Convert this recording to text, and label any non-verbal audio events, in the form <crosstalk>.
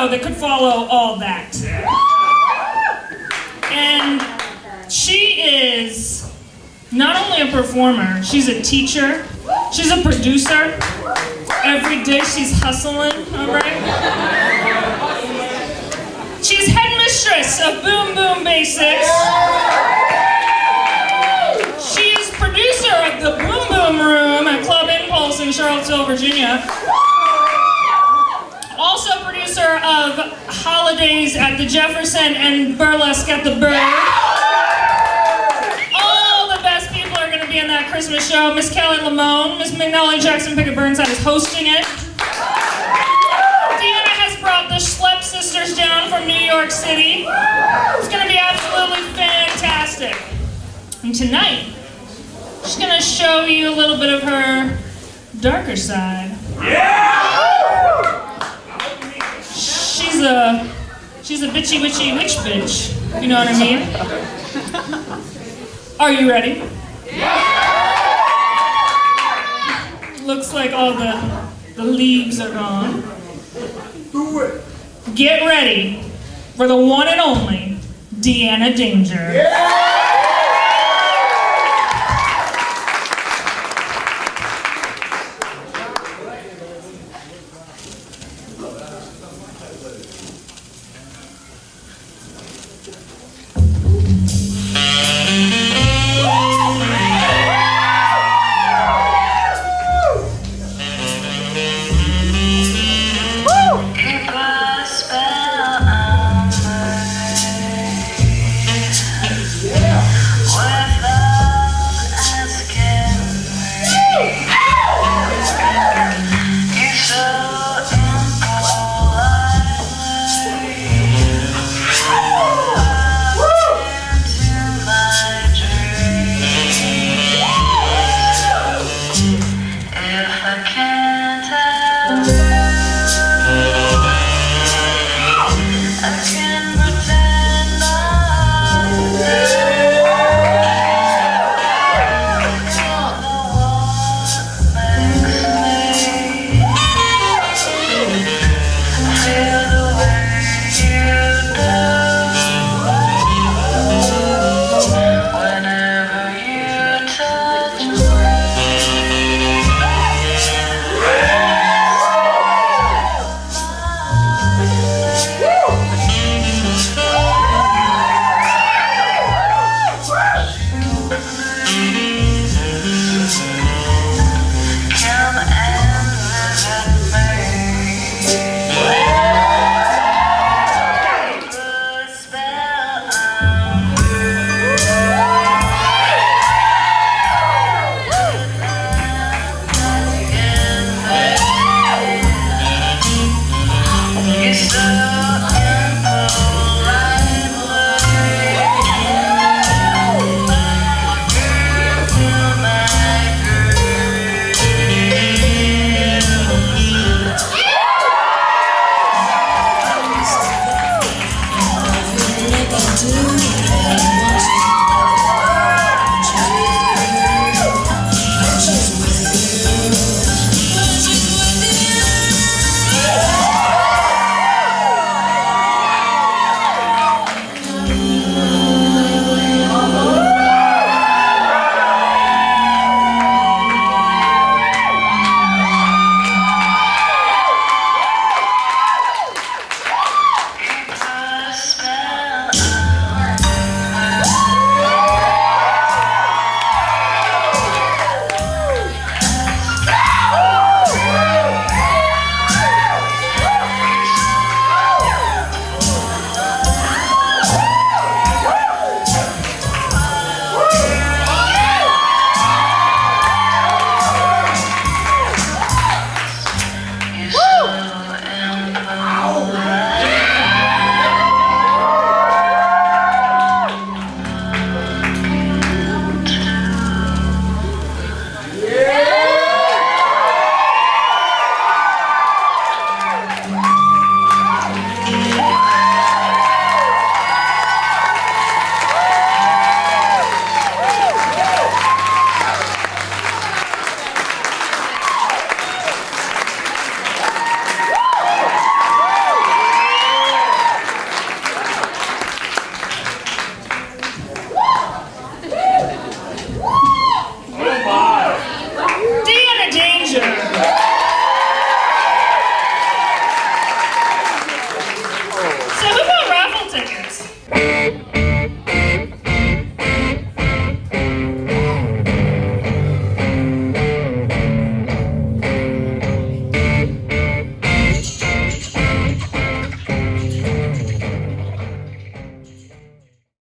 show that could follow all that. And she is not only a performer, she's a teacher, she's a producer. Every day she's hustling, all right? She's headmistress of Boom Boom Basics. She is producer of the Boom Boom Room at Club Impulse in Charlottesville, Virginia. Of Holidays at the Jefferson and Burlesque at the Bird. All the best people are going to be in that Christmas show. Miss Kelly Lamone, Miss McNally Jackson Pickett Burnside is hosting it. Deanna has brought the Schlep sisters down from New York City. It's going to be absolutely fantastic. And tonight, she's going to show you a little bit of her darker side. She's a she's a bitchy witchy witch bitch. You know what I mean? <laughs> Are you ready? Looks like all the the leaves are gone. Do it. Get ready for the one and only Deanna Danger. Yeah! you.